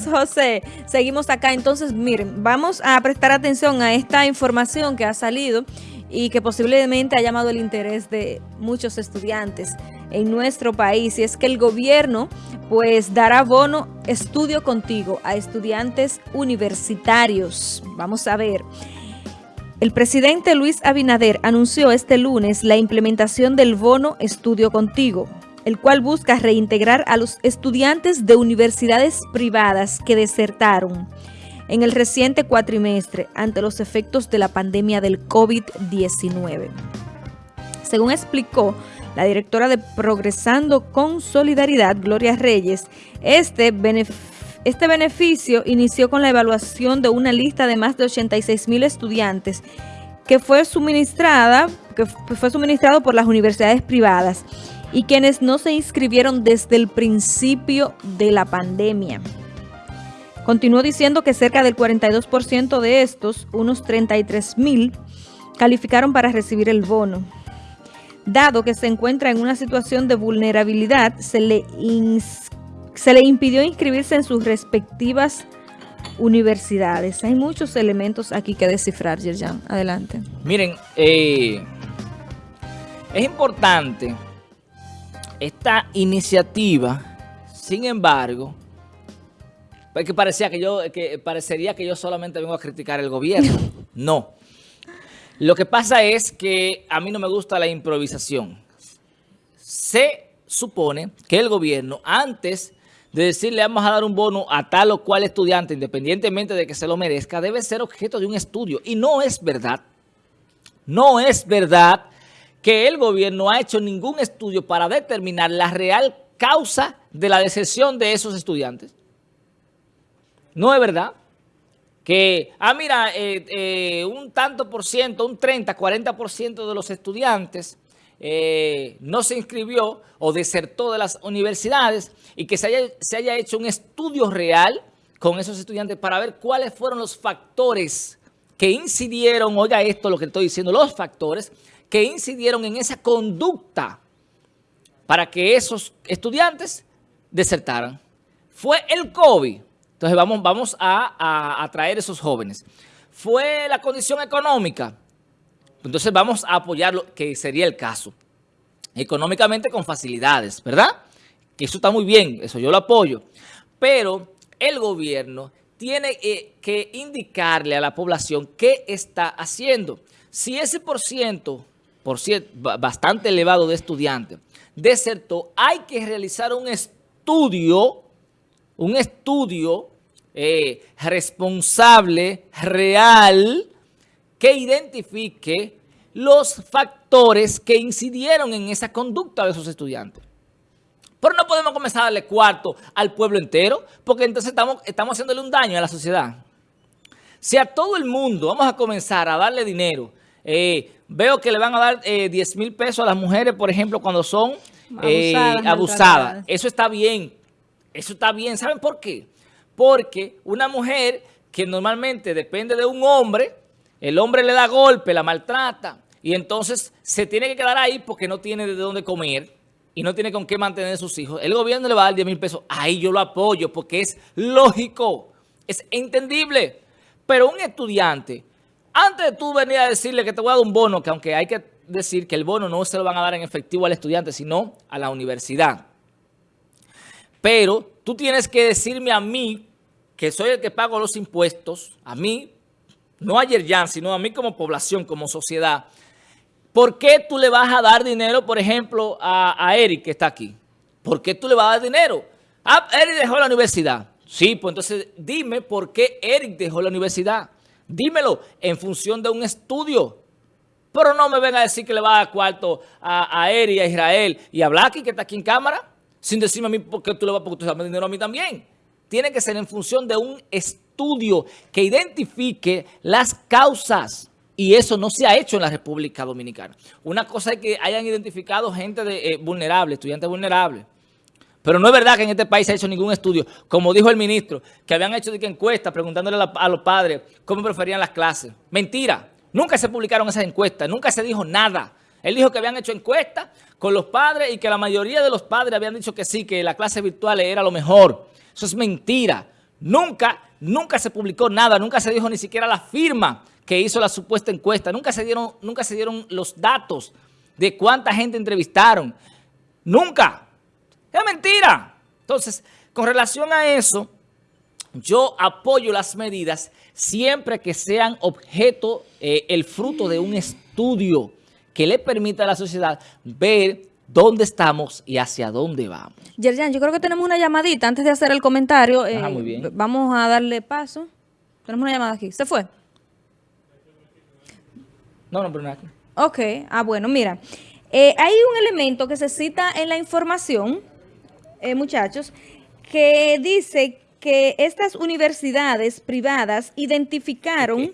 José, seguimos acá. Entonces, miren, vamos a prestar atención a esta información que ha salido y que posiblemente ha llamado el interés de muchos estudiantes en nuestro país. Y es que el gobierno pues dará bono estudio contigo a estudiantes universitarios. Vamos a ver. El presidente Luis Abinader anunció este lunes la implementación del bono estudio contigo el cual busca reintegrar a los estudiantes de universidades privadas que desertaron en el reciente cuatrimestre ante los efectos de la pandemia del COVID-19. Según explicó la directora de Progresando con Solidaridad, Gloria Reyes, este, este beneficio inició con la evaluación de una lista de más de 86 mil estudiantes que fue suministrada, que fue suministrado por las universidades privadas y quienes no se inscribieron desde el principio de la pandemia. Continuó diciendo que cerca del 42% de estos, unos 33 mil, calificaron para recibir el bono. Dado que se encuentra en una situación de vulnerabilidad, se le, se le impidió inscribirse en sus respectivas universidades. Hay muchos elementos aquí que descifrar, Yerjan. Adelante. Miren, eh, es importante esta iniciativa, sin embargo, pues que parecía que yo, que parecería que yo solamente vengo a criticar el gobierno. No. Lo que pasa es que a mí no me gusta la improvisación. Se supone que el gobierno, antes de decirle vamos a dar un bono a tal o cual estudiante, independientemente de que se lo merezca, debe ser objeto de un estudio. Y no es verdad. No es verdad que el gobierno ha hecho ningún estudio para determinar la real causa de la decepción de esos estudiantes. No es verdad que, ah, mira, eh, eh, un tanto por ciento, un 30, 40 por ciento de los estudiantes eh, no se inscribió o desertó de las universidades y que se haya, se haya hecho un estudio real con esos estudiantes para ver cuáles fueron los factores que incidieron, oiga esto lo que estoy diciendo, los factores que incidieron en esa conducta para que esos estudiantes desertaran. Fue el COVID. Entonces vamos, vamos a, atraer esos jóvenes. Fue la condición económica. Entonces vamos a apoyarlo, que sería el caso. Económicamente con facilidades, ¿verdad? Que eso está muy bien, eso yo lo apoyo. Pero el gobierno tiene eh, que indicarle a la población qué está haciendo. Si ese por ciento por cierto, bastante elevado de estudiantes, desertó, hay que realizar un estudio, un estudio eh, responsable, real, que identifique los factores que incidieron en esa conducta de esos estudiantes. Pero no podemos comenzar a darle cuarto al pueblo entero, porque entonces estamos, estamos haciéndole un daño a la sociedad. Si a todo el mundo vamos a comenzar a darle dinero, eh, veo que le van a dar eh, 10 mil pesos a las mujeres, por ejemplo, cuando son eh, abusadas. Eso está bien. Eso está bien. ¿Saben por qué? Porque una mujer que normalmente depende de un hombre, el hombre le da golpe, la maltrata, y entonces se tiene que quedar ahí porque no tiene de dónde comer y no tiene con qué mantener a sus hijos. El gobierno le va a dar 10 mil pesos. Ahí yo lo apoyo porque es lógico, es entendible. Pero un estudiante antes tú venir a decirle que te voy a dar un bono, que aunque hay que decir que el bono no se lo van a dar en efectivo al estudiante, sino a la universidad. Pero tú tienes que decirme a mí, que soy el que pago los impuestos, a mí, no a Yerjan, sino a mí como población, como sociedad, ¿por qué tú le vas a dar dinero, por ejemplo, a, a Eric que está aquí? ¿Por qué tú le vas a dar dinero? Ah, Eric dejó la universidad. Sí, pues entonces dime por qué Eric dejó la universidad. Dímelo en función de un estudio. Pero no me venga a decir que le va a cuarto a, a Eri, a Israel y a Blacky, que está aquí en cámara, sin decirme a mí por qué tú le vas a poner dinero a mí también. Tiene que ser en función de un estudio que identifique las causas. Y eso no se ha hecho en la República Dominicana. Una cosa es que hayan identificado gente de, eh, vulnerable, estudiantes vulnerables. Pero no es verdad que en este país se ha hecho ningún estudio, como dijo el ministro, que habían hecho encuestas preguntándole a, los padres cómo preferían las clases. Mentira, nunca se publicaron esas encuestas, nunca se dijo nada. Él dijo que habían hecho encuestas con los padres y que la mayoría de los padres habían dicho que sí, que la clase virtual era lo mejor. Eso es mentira. Nunca, nunca se publicó nada, nunca se dijo ni siquiera la firma que hizo la supuesta encuesta, nunca se dieron, nunca se dieron los datos de cuánta gente entrevistaron. Nunca. Es mentira. Entonces, con relación a eso, yo apoyo las medidas siempre que sean objeto, eh, el fruto de un estudio que le permita a la sociedad ver dónde estamos y hacia dónde vamos. Yerjan, yo creo que tenemos una llamadita antes de hacer el comentario. Ah, muy bien. Vamos a darle paso. Tenemos una llamada aquí. ¿Se fue? No, no, pero no aquí. Ok. Ah, bueno, mira. Eh, hay un elemento que se cita en la información, eh, muchachos, que dice que estas universidades privadas identificaron,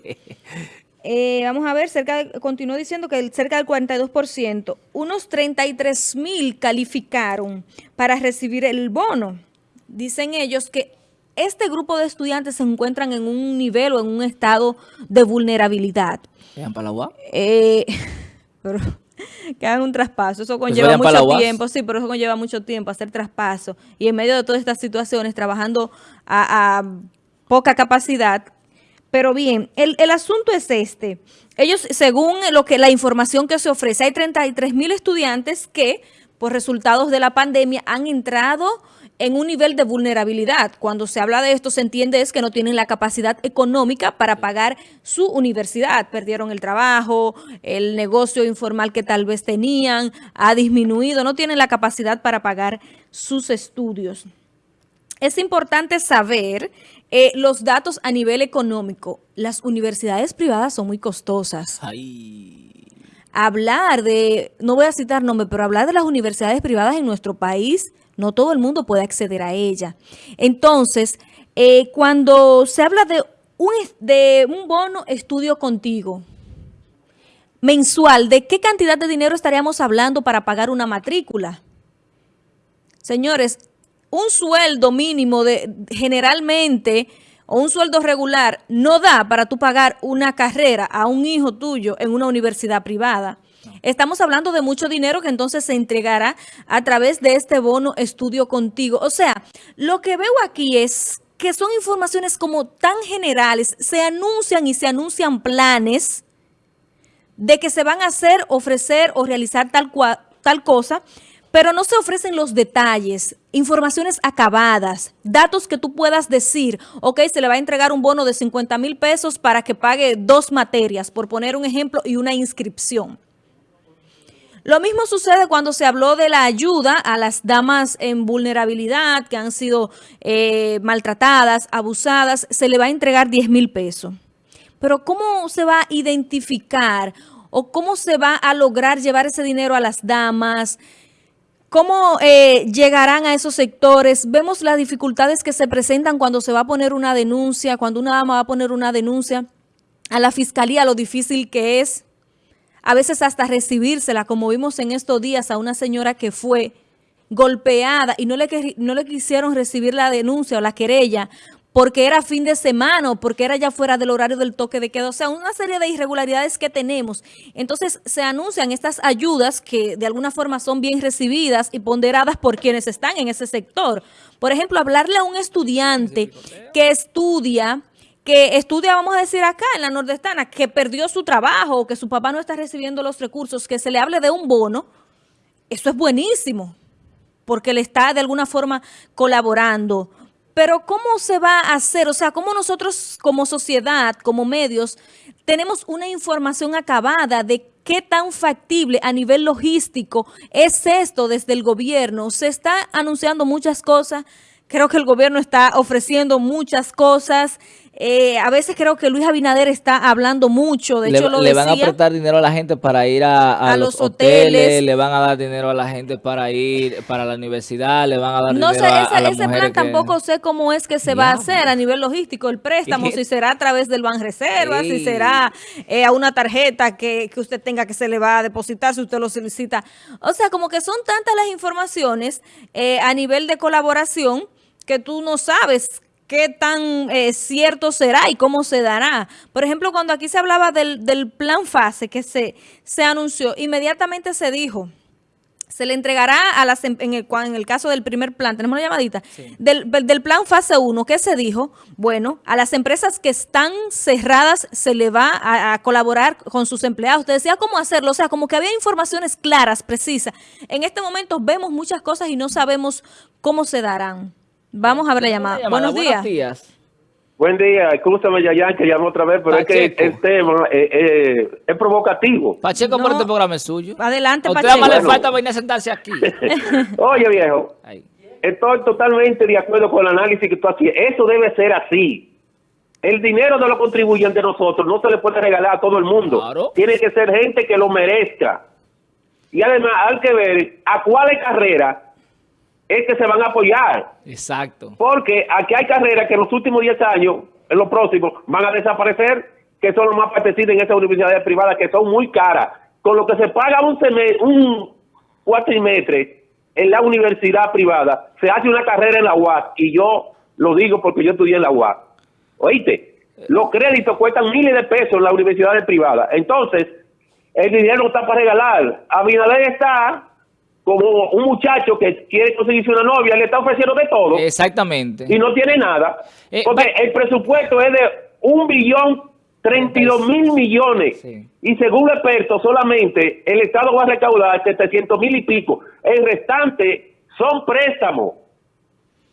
eh, vamos a ver, cerca continuó diciendo que cerca del 42%, unos 33 mil calificaron para recibir el bono. Dicen ellos que este grupo de estudiantes se encuentran en un nivel o en un estado de vulnerabilidad. ¿En Palagua? Eh, pero que hagan un traspaso. Eso conlleva mucho tiempo, sí, pero eso conlleva mucho tiempo hacer traspaso. Y en medio de todas estas situaciones, trabajando a, poca capacidad. Pero bien, el, el, asunto es este. Ellos, según lo que la información que se ofrece, hay 33 mil estudiantes que, por resultados de la pandemia, han entrado en un nivel de vulnerabilidad. Cuando se habla de esto, se entiende es que no tienen la capacidad económica para pagar su universidad. Perdieron el trabajo, el negocio informal que tal vez tenían ha disminuido, no tienen la capacidad para pagar sus estudios. Es importante saber eh, los datos a nivel económico. Las universidades privadas son muy costosas. Hablar de, no voy a citar nombre, pero hablar de las universidades privadas en nuestro país no todo el mundo puede acceder a ella. Entonces, eh, cuando se habla de un, de un bono estudio contigo, mensual, ¿de qué cantidad de dinero estaríamos hablando para pagar una matrícula? Señores, un sueldo mínimo de generalmente o un sueldo regular no da para tú pagar una carrera a un hijo tuyo en una universidad privada. Estamos hablando de mucho dinero que entonces se entregará a través de este bono estudio contigo. O sea, lo que veo aquí es que son informaciones como tan generales, se anuncian y se anuncian planes de que se van a hacer, ofrecer o realizar tal, tal cosa, pero no se ofrecen los detalles, informaciones acabadas, datos que tú puedas decir, ok, se le va a entregar un bono de 50 mil pesos para que pague dos materias, por poner un ejemplo, y una inscripción. Lo mismo sucede cuando se habló de la ayuda a las damas en vulnerabilidad que han sido eh, maltratadas, abusadas, se le va a entregar 10 mil pesos. Pero ¿cómo se va a identificar o cómo se va a lograr llevar ese dinero a las damas? ¿Cómo eh, llegarán a esos sectores? Vemos las dificultades que se presentan cuando se va a poner una denuncia, cuando una dama va a poner una denuncia a la fiscalía, lo difícil que es a veces hasta recibírsela, como vimos en estos días a una señora que fue golpeada y no le, no le quisieron recibir la denuncia o la querella porque era fin de semana o porque era ya fuera del horario del toque de queda. O sea, una serie de irregularidades que tenemos. Entonces, se anuncian estas ayudas que de alguna forma son bien recibidas y ponderadas por quienes están en ese sector. Por ejemplo, hablarle a un estudiante que estudia que estudia, vamos a decir acá en la nordestana, que perdió su trabajo que su papá no está recibiendo los recursos, que se le hable de un bono, eso es buenísimo, porque le está de alguna forma colaborando. Pero ¿cómo se va a hacer? O sea, ¿cómo nosotros como sociedad, como medios, tenemos una información acabada de qué tan factible a nivel logístico es esto desde el gobierno? Se está anunciando muchas cosas, creo que el gobierno está ofreciendo muchas cosas, eh, a veces creo que Luis Abinader está hablando mucho, de le, hecho lo Le van a prestar dinero a la gente para ir a, los, hoteles, le van a dar dinero a la gente para ir para la universidad, le van a dar no dinero sé, ese, a, ese plan tampoco sé cómo es que se va a hacer a nivel logístico, el préstamo, si será a través del Banreserva, si será eh, a una tarjeta que, que usted tenga que se le va a depositar si usted lo solicita. O sea, como que son tantas las informaciones eh, a nivel de colaboración que tú no sabes qué tan eh, cierto será y cómo se dará. Por ejemplo, cuando aquí se hablaba del, plan fase que se, se anunció, inmediatamente se dijo, se le entregará a las em, en el, en el caso del primer plan, tenemos una llamadita, del, del, plan fase 1, ¿qué se dijo? Bueno, a las empresas que están cerradas se le va a, colaborar con sus empleados. Usted decía cómo hacerlo, o sea, como que había informaciones claras, precisas. En este momento vemos muchas cosas y no sabemos cómo se darán. Vamos a ver la llamada. Buenos días. Buenos días. Buen día, escúchame Yayan que llamo otra vez, pero es que el tema eh, eh, es provocativo. Pacheco, pero este programa es suyo. Adelante, a usted Pacheco. le falta venir a sentarse aquí. Oye, viejo, estoy totalmente de acuerdo con el análisis que tú haces. Eso debe ser así. El dinero de los contribuyentes de nosotros no se le puede regalar a todo el mundo. Tiene que ser gente que lo merezca. Y además hay que ver a cuáles carreras es que se van a apoyar. Exacto. Porque aquí hay carreras que en los últimos 10 años, en los próximos, van a desaparecer, que son los más apetecidas en esas universidades privadas, que son muy caras. Con lo que se paga un, semestre, un cuatrimestre en la universidad privada, se hace una carrera en la UAS, y yo lo digo porque yo estudié en la UAS. Oíste, los créditos cuestan miles de pesos en las universidades privadas. Entonces, el dinero está para regalar. Abinader está como un muchacho que quiere conseguirse una novia, le está ofreciendo de todo. Exactamente. Y no tiene nada. Eh, porque el presupuesto es de un billón 32 mil millones. Y según expertos, solamente el Estado va a recaudar 700 mil y pico. El restante son préstamos.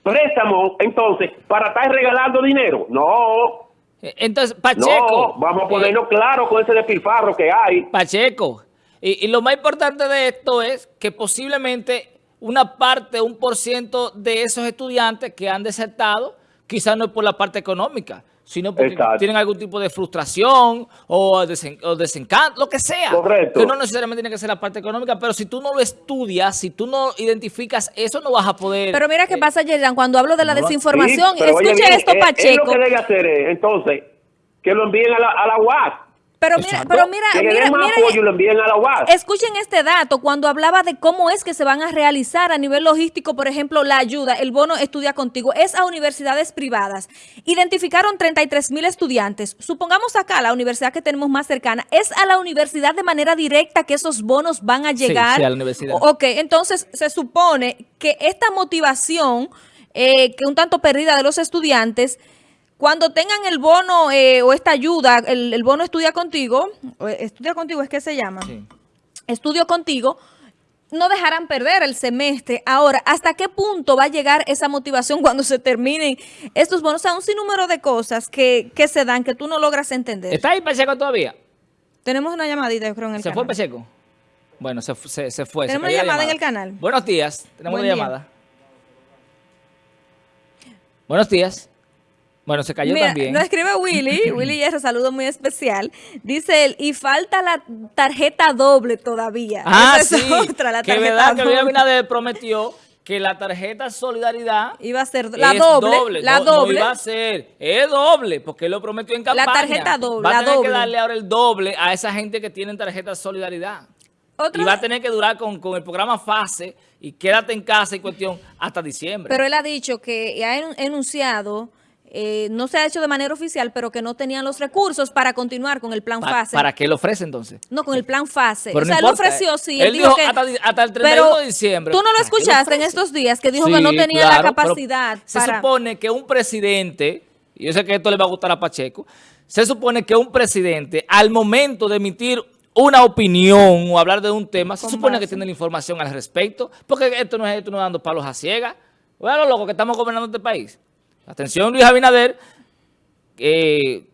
Préstamos, entonces, para estar regalando dinero. No. Eh, entonces, Pacheco. No, vamos a ponerlo eh, claro con ese despilfarro que hay. Pacheco, y, lo más importante de esto es que posiblemente una parte, un por ciento de esos estudiantes que han desertado, quizás no es por la parte económica, sino porque tienen algún tipo de frustración o, desencanto, lo que sea. Correcto. Que no necesariamente tiene que ser la parte económica, pero si tú no lo estudias, si tú no identificas eso, no vas a poder... Pero mira qué eh, pasa, Yerjan, cuando hablo de la desinformación, escuche esto, Pacheco. Es, lo que debe hacer entonces, que lo envíen a la, a la UAS pero mira, pero mira, mira, escuchen este dato, cuando hablaba de cómo es que se van a realizar a nivel logístico, por ejemplo, la ayuda, el bono estudia contigo, es a universidades privadas. Identificaron 33 mil estudiantes. Supongamos acá, la universidad que tenemos más cercana, es a la universidad de manera directa que esos bonos van a llegar. Sí, a la universidad. Ok, entonces se supone que esta motivación, eh, que un tanto perdida de los estudiantes, cuando tengan el bono eh, o esta ayuda, el, bono estudia contigo, estudia contigo es que se llama, estudio contigo, no dejarán perder el semestre. Ahora, ¿hasta qué punto va a llegar esa motivación cuando se terminen estos bonos? O sea, un sinnúmero de cosas que, se dan que tú no logras entender. ¿Está ahí Pacheco todavía? Tenemos una llamadita, yo creo, en el ¿Se canal. fue Pacheco? Bueno, se, se, fue. Tenemos una llamada, en el canal. Buenos días, tenemos una llamada. Buenos días. Bueno, se cayó también. Nos escribe Willy, Willy ese saludo muy especial. Dice él, y falta la tarjeta doble todavía. Ah, sí, otra, la que verdad que Luis Abinader prometió que la tarjeta Solidaridad iba a ser la doble, la doble. iba a ser, es doble, porque él lo prometió en campaña. La tarjeta doble, Va a tener que darle ahora el doble a esa gente que tiene tarjeta Solidaridad. y va a tener que durar con, con, el programa FASE y quédate en casa y cuestión hasta diciembre. Pero él ha dicho que ha enunciado eh, no se ha hecho de manera oficial, pero que no tenían los recursos para continuar con el plan FASE. ¿Para qué lo ofrece entonces? No, con el plan FASE. o sea, él ofreció, sí. Él, dijo, que, hasta, el 31 de diciembre. Tú no lo escuchaste en estos días, que dijo que no tenía la capacidad. Se supone que un presidente, y yo sé que esto le va a gustar a Pacheco, se supone que un presidente, al momento de emitir una opinión o hablar de un tema, se supone que tiene la información al respecto, porque esto no es esto no dando palos a ciegas. Bueno, loco, que estamos gobernando este país. Atención Luis Abinader, eh,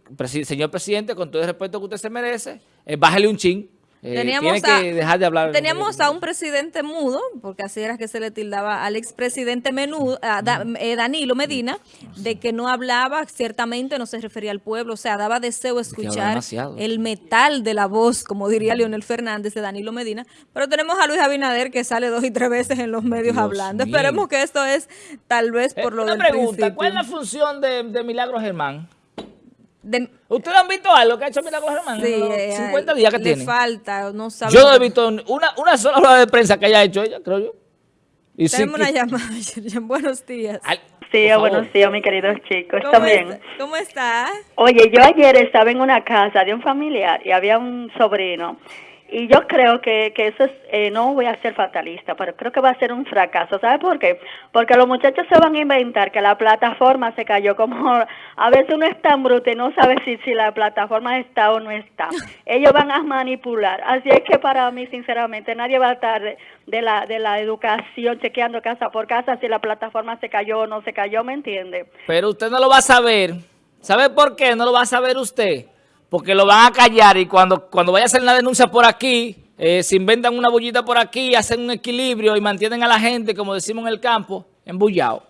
señor presidente, con todo el respeto que usted se merece, eh, bájale un chin. Eh, teníamos tiene que dejar de hablar. Teníamos a un presidente mudo, porque así era que se le tildaba al expresidente menudo, a eh, Danilo Medina, de que no hablaba, ciertamente no se refería al pueblo, o sea, daba deseo escuchar el metal de la voz, como diría Leonel Fernández de Danilo Medina. Pero tenemos a Luis Abinader que sale dos y tres veces en los medios hablando. Esperemos que esto es tal vez por lo una del pregunta, ¿cuál es la función de, de Milagro Germán? ¿Ustedes han visto algo que ha hecho Milagros Germán? Sí, 50 eh, días que le tiene. falta, no sabe. Yo no he visto una, una sola hora de prensa que haya hecho ella, creo yo. Y Tenemos una llamada, buenos días. sí, buenos días, mis queridos chicos. ¿Cómo ¿Cómo está? Oye, yo ayer estaba en una casa de un familiar y había un sobrino Y yo creo que, que eso es, eh, no voy a ser fatalista, pero creo que va a ser un fracaso. ¿Sabe por qué? Porque los muchachos se van a inventar que la plataforma se cayó como a veces uno es tan bruto y no sabe si, si la plataforma está o no está. Ellos van a manipular. Así es que para mí, sinceramente, nadie va a estar de, de la, de la educación chequeando casa por casa si la plataforma se cayó o no se cayó, ¿me entiende? Pero usted no lo va a saber. ¿Sabe por qué no lo va a saber usted? Porque lo van a callar y cuando, cuando vaya a hacer la denuncia por aquí, eh, se inventan una bullita por aquí, hacen un equilibrio y mantienen a la gente, como decimos en el campo, embullado.